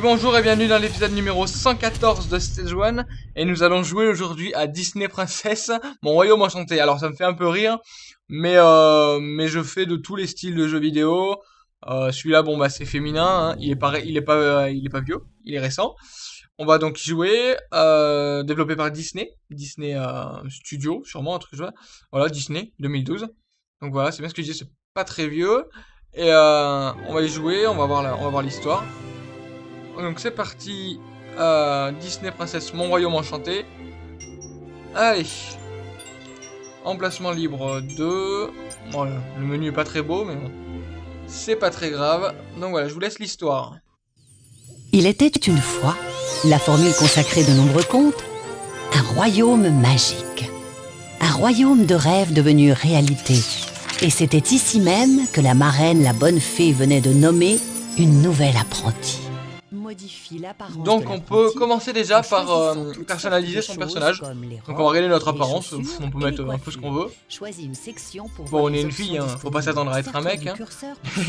Bonjour et bienvenue dans l'épisode numéro 114 de Stage 1 et nous allons jouer aujourd'hui à Disney Princess, mon royaume enchanté. Alors ça me fait un peu rire, mais euh, mais je fais de tous les styles de jeux vidéo. Euh, Celui-là, bon bah c'est féminin, hein. il est pas il est pas il est pas vieux, il est récent. On va donc jouer, euh, développé par Disney, Disney Studio, sûrement un truc. Voilà, Disney 2012. Donc voilà, c'est bien ce que je dis, c'est pas très vieux. Et on va y jouer, on va voir l'histoire. Donc c'est parti. Euh, Disney Princesse, mon royaume enchanté. Allez. Emplacement libre 2. Voilà, le menu est pas très beau, mais bon. C'est pas très grave. Donc voilà, je vous laisse l'histoire. Il était une fois, la formule consacrée de nombreux contes, un royaume magique. Un royaume de rêve devenu réalité. Et c'était ici même que la marraine, la bonne fée, venait de nommer une nouvelle apprentie. Modifie l'apparence Donc on peut commencer déjà par euh, personnaliser son personnage. Donc on va regarder notre apparence, on peut et mettre un peu ce qu'on veut. Choisis une section pour Bon, on est une fille, hein, faut pas s'attendre à être un mec, hein.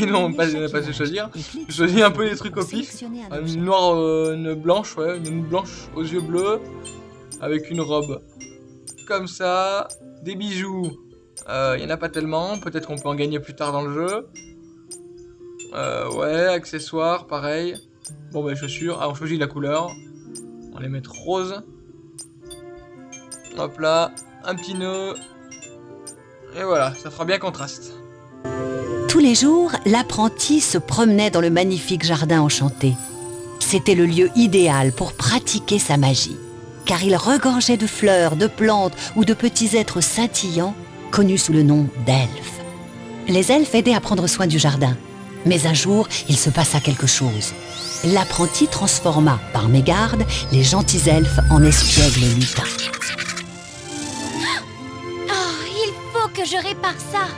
Et non, pour pas- pas se choisir. Je choisis un peu le trucs au pif. Une noire, euh, une blanche, ouais, une blanche aux yeux bleus, avec une robe comme ça, des bijoux. Il y en a pas tellement, peut-être qu'on peut en gagner plus tard dans le jeu. Euh, ouais, accessoires, pareil. Bon bah chaussures, ah on choisit la couleur. On les mettre rose. Hop là, un petit nœud. Et voilà, ça fera bien contraste. Tous les jours, l'apprenti se promenait dans le magnifique jardin enchanté. C'était le lieu idéal pour pratiquer sa magie, car il regorgeait de fleurs, de plantes ou de petits êtres scintillants connus sous le nom d'elfes. Les elfes aidaient à prendre soin du jardin, mais un jour, il se passa quelque chose. L'apprenti transforma, par mégarde, les gentils elfes en espiègles lutins. Oh, il faut que je répare ça.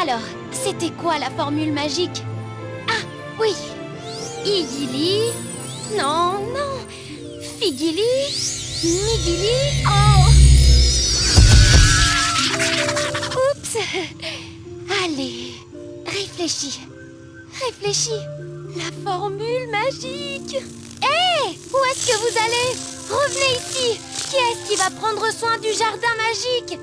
Alors, c'était quoi la formule magique? Ah, oui. Igili? Non, non. Figili? Migili? Oh. Oups. Allez, réfléchis. Réfléchis. La formule magique. Hé Où est-ce que vous allez? Revenez ici. Qui est-ce qui va prendre soin du jardin magique?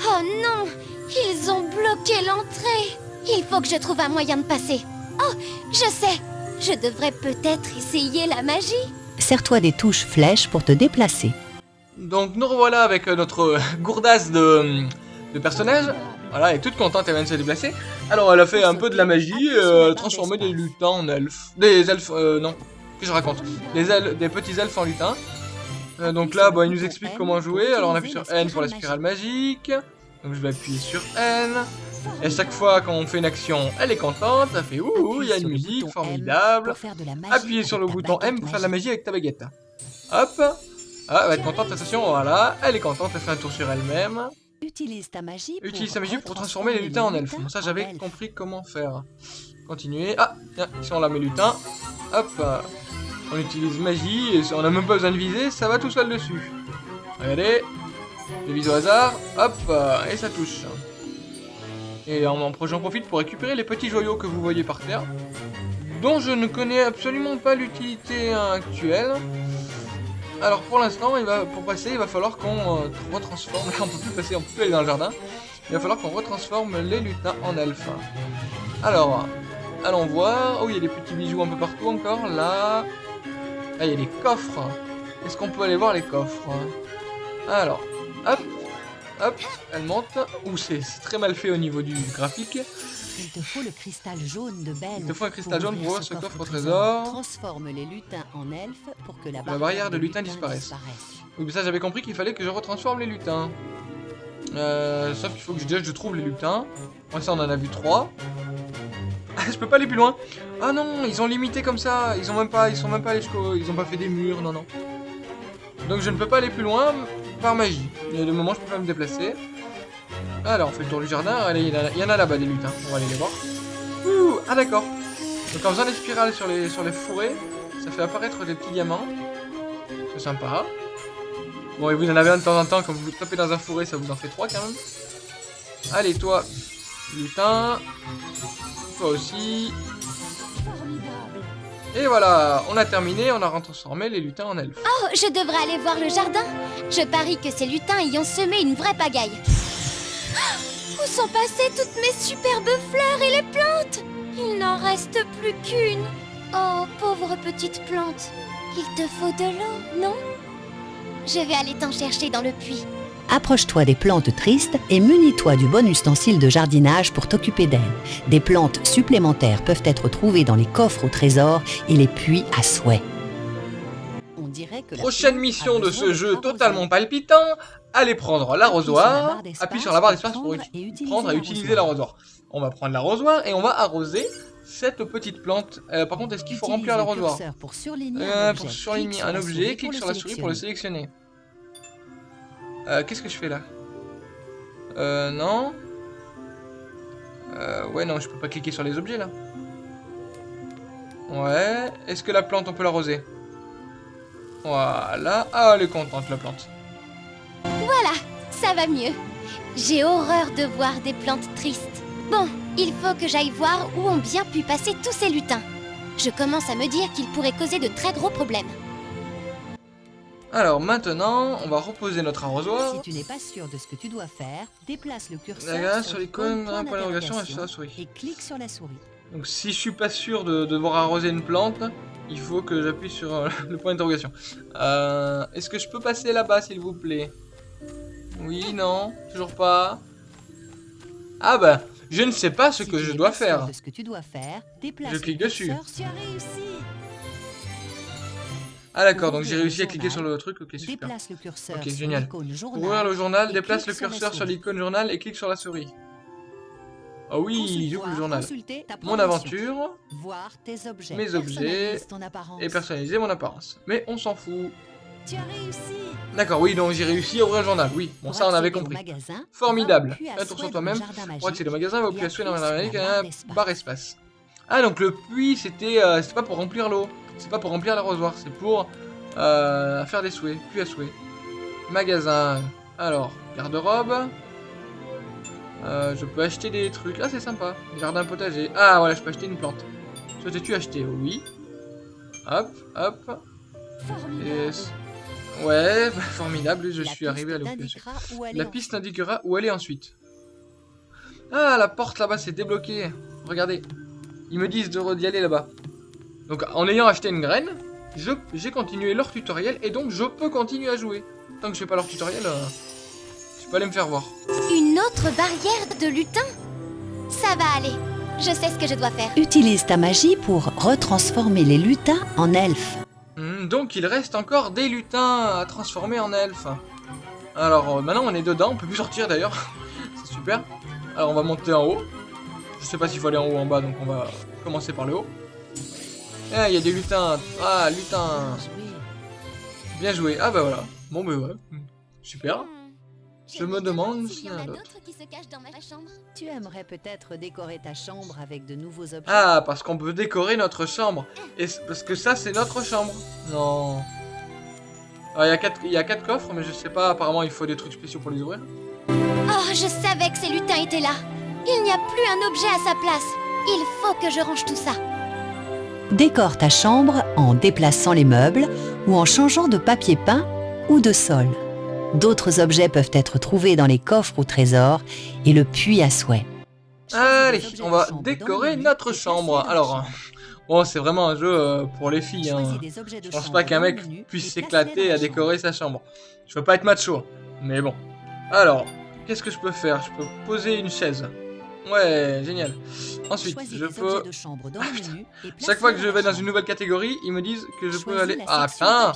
Oh non Ils ont bloqué l'entrée Il faut que je trouve un moyen de passer. Oh, je sais Je devrais peut-être essayer la magie. Sers-toi des touches flèches pour te déplacer. Donc nous revoilà avec notre gourdasse de, de personnage. Voilà, elle est toute contente, elle vient de se déplacer. Alors elle a fait un peu de la magie, euh, transformé des lutins en elfes. Des elfes, euh, non, qu'est-ce que je raconte? Des, el- des petits elfes en lutins. Euh, donc là, bon, il nous explique comment jouer. Alors on appuie sur N pour la spirale magique. Donc je vais appuyer sur N. Et chaque fois qu'on fait une action, elle est contente. Elle fait ouh, il y a une musique formidable. Appuyez sur le bouton M pour faire de la magie avec ta baguette. Hop. Ah, elle va être contente, attention, voilà. Elle est contente, elle fait un tour sur elle-même. Utilise ta magie pour, Utilise sa magie pour transformer les lutins en elfes. Bon, ça, j'avais compris comment faire. Continuer. Ah, tiens, ici on la met lutin. Hop. euh, On utilise magie, et on n'a même pas besoin de viser, ça va tout seul dessus. Regardez. Des vises au hasard. Hop, euh, et ça touche. Et en, en- j'en profite pour récupérer les petits joyaux que vous voyez par terre. Dont je ne connais absolument pas l'utilité actuelle. Alors pour l'instant, pour passer, il va falloir qu'on euh, retransforme. Là, on peut plus passer, on peut plus aller dans le jardin. Il va falloir qu'on retransforme les lutins en elfes. Alors, allons voir. Oh, il y a des petits bijoux un peu partout encore. Là, là, il y a des coffres. Est-ce qu'on peut aller voir les coffres? Alors, hop, hop, elle monte. Ouh, c'est très mal fait au niveau du graphique. Il te faut le cristal jaune de Belle. Il te faut un cristal jaune pour ouvrir ce coffre au trésor. Transforme les lutins en elfes pour que la, La barrière de lutins disparaisse. Oui, mais ça, j'avais compris qu'il fallait que je retransforme les lutins. Euh, sauf qu'il faut que je, déjà je trouve les lutins. Moi, ça, on en a vu trois. Ah, je peux pas aller plus loin. Ah non, ils ont limité comme ça. Ils ont même pas, ils sont même pas allés jusqu'au, ils ont pas fait des murs, non non. Donc je ne peux pas aller plus loin magie. Et de moment, je peux pas me déplacer. Alors, on fait le tour du jardin. Allez, il y en a- il y a là-bas des lutins. On va aller les voir. Ah d'accord. Donc en faisant des spirales sur les, sur les fourrés, ça fait apparaître des petits diamants. C'est sympa. Bon, et vous en avez un de temps en temps, quand vous tapez dans un fourré, ça vous en fait trois quand même. Allez, toi, lutin. Toi aussi. Et voilà, on a terminé, on a transformé les lutins en elfes. Oh, je devrais aller voir le jardin. Je parie que ces lutins y ont semé une vraie pagaille. Où sont passées toutes mes superbes fleurs et les plantes? Il n'en reste plus qu'une. Oh, pauvre petite plante. Il te faut de l'eau, non? Je vais aller t'en chercher dans le puits. Approche-toi des plantes tristes et munis-toi du bon ustensile de jardinage pour t'occuper d'elles. Des plantes supplémentaires peuvent être trouvées dans les coffres au trésor et les puits à souhait. On dirait que Prochaine mission de ce jeu totalement palpitant, allez prendre l'arrosoir, appuie sur la barre d'espace pour prendre et utiliser l'arrosoir. On va prendre l'arrosoir et on va arroser cette petite plante. Euh, par contre, est-ce qu'il faut remplir l'arrosoir Pour surligner euh, un objet, clique sur la souris pour le sélectionner. Euh, Qu'est-ce que je fais là Euh, non. Euh, ouais, non, je peux pas cliquer sur les objets là. Ouais. Est-ce que la plante, on peut l'arroser Voilà. Ah, elle est contente la plante. Voilà, ça va mieux. J'ai horreur de voir des plantes tristes. Bon, il faut que j'aille voir où ont bien pu passer tous ces lutins. Je commence à me dire qu'ils pourraient causer de très gros problèmes. Alors maintenant, on va reposer notre arrosoir. Si tu n'es pas sûr de ce que tu dois faire, déplace le curseur sur l'icône, point d'interrogation et sur la souris. Et clique sur la souris. Donc si je suis pas sûr de, devoir arroser une plante, il faut que j'appuie sur euh, le point d'interrogation. Euh, Est-ce que je peux passer là-bas, s'il vous plaît? Oui, non, toujours pas. Ah bah, je ne sais pas ce que je dois faire. Ce que tu dois faire, je clique dessus. Ah d'accord, donc j'ai réussi à cliquer sur le truc, ok super. ok génial. Pour ouvrir le journal, déplace le curseur sur l'icône journal et clique sur la souris. Ah oui, j'ouvre le journal. Mon aventure, mes objets, et personnaliser mon apparence. Mais on s'en fout. D'accord, oui, donc j'ai réussi à ouvrir le journal, oui. Bon, ça on avait compris. Formidable. Un tour sur toi-même. Pour accéder au magasin, va au puits à dans la barre espace. Ah, donc le puits, c'était euh, pas pour remplir l'eau. C'est pas pour remplir l'arrosoir, c'est pour euh, faire des souhaits, puis à souhait. Magasin. Alors, garde-robe. Euh, je peux acheter des trucs. Ah, c'est sympa. Jardin potager. Ah, voilà, je peux acheter une plante. Souhaitais-tu acheter? Oui. Hop, hop. Ouais, formidable, je suis arrivé à l'occupation. La piste indiquera où aller ensuite. Ah, la porte là-bas s'est débloquée. Regardez. Ils me disent d'y aller là-bas. Donc en ayant acheté une graine, j'ai continué leur tutoriel et donc je peux continuer à jouer. Tant que je fais pas leur tutoriel, euh, je peux aller me faire voir. Une autre barrière de lutin? Ça va aller. Je sais ce que je dois faire. Utilise ta magie pour retransformer les lutins en elfes. Hmm, donc il reste encore des lutins à transformer en elfes. Alors euh, maintenant on est dedans, on peut plus sortir d'ailleurs. C'est super. Alors on va monter en haut. Je sais pas s'il faut aller en haut ou en bas, donc on va commencer par le haut. Ah, il y a des lutins. Ah, lutins. Bien joué. Ah bah voilà. Bon bah ouais. Super. Je me demande s'il y en a d'autres. Tu aimerais peut-être décorer ta chambre avec de nouveaux objets Ah, parce qu'on peut décorer notre chambre. Et parce que ça, c'est notre chambre. Non. Ah, il y, a quatre, il y a quatre coffres, mais je sais pas, apparemment il faut des trucs spéciaux pour les ouvrir. Oh, je savais que ces lutins étaient là. Il n'y a plus un objet à sa place. Il faut que je range tout ça. Décore ta chambre en déplaçant les meubles ou en changeant de papier peint ou de sol. D'autres objets peuvent être trouvés dans les coffres au trésor et le puits à souhait. Allez, on va décorer notre chambre. Alors, bon, c'est vraiment un jeu euh, pour les filles. Hein. Je pense pas qu'un mec puisse s'éclater à décorer sa chambre. Je veux pas être macho, mais bon. Alors, qu'est-ce que je peux faire? Je peux poser une chaise. Ouais, génial. Ensuite, je peux... Chaque fois que je vais dans une nouvelle catégorie, ils me disent que je peux aller... Ah, putain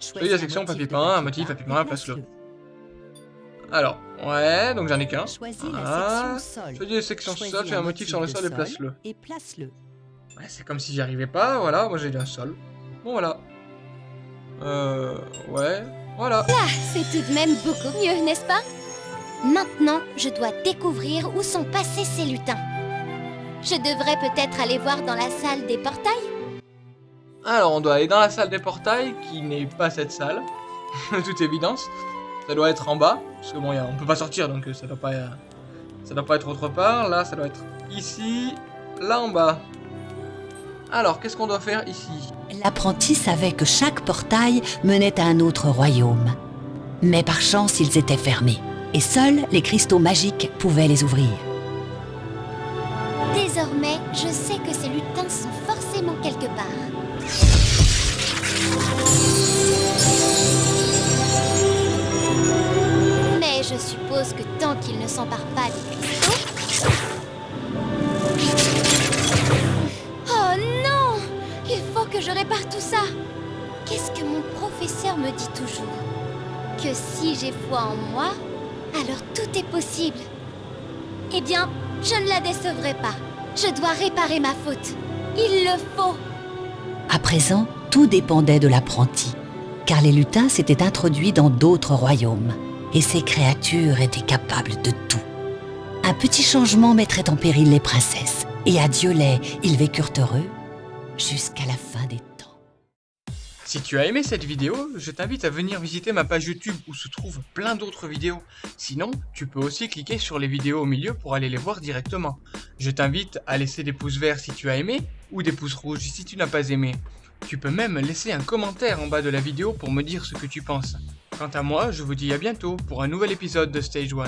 Choisis la section papier peint, un motif, papier peint, place-le. Alors, ouais, donc j'en ai qu'un. Ah, choisis la section sol, fais un motif sur le sol et place-le. Ouais, c'est comme si j'y arrivais pas, voilà, moi j'ai un sol. Bon, voilà. Euh, ouais, voilà. Là, c'est tout de même beaucoup mieux, n'est-ce pas? Maintenant, je dois découvrir où sont passés ces lutins. Je devrais peut-être aller voir dans la salle des portails Alors, on doit aller dans la salle des portails, qui n'est pas cette salle, de toute évidence. Ça doit être en bas, parce que bon, on peut pas sortir, donc euh, ça doit pas, ça doit pas être autre part. Là, ça doit être ici, là en bas. Alors, qu'est-ce qu'on doit faire ici? L'apprenti savait que chaque portail menait à un autre royaume. Mais par chance, ils étaient fermés. Et seuls les cristaux magiques pouvaient les ouvrir. Désormais, je sais que ces lutins sont forcément quelque part. Mais je suppose que tant qu'ils ne s'emparent pas des cristaux... Oh non Il faut que je répare tout ça Qu'est-ce que mon professeur me dit toujours? Que si j'ai foi en moi, alors tout est possible. Eh bien, je ne la décevrai pas. Je dois réparer ma faute. Il le faut. À présent, tout dépendait de l'apprenti, car les lutins s'étaient introduits dans d'autres royaumes, et ces créatures étaient capables de tout. Un petit changement mettrait en péril les princesses, et à Diolet, ils vécurent heureux jusqu'à la fin des temps. Si tu as aimé cette vidéo, je t'invite à venir visiter ma page YouTube où se trouvent plein d'autres vidéos. Sinon, tu peux aussi cliquer sur les vidéos au milieu pour aller les voir directement. Je t'invite à laisser des pouces verts si tu as aimé ou des pouces rouges si tu n'as pas aimé. Tu peux même laisser un commentaire en bas de la vidéo pour me dire ce que tu penses. Quant à moi, je vous dis à bientôt pour un nouvel épisode de Stage 1.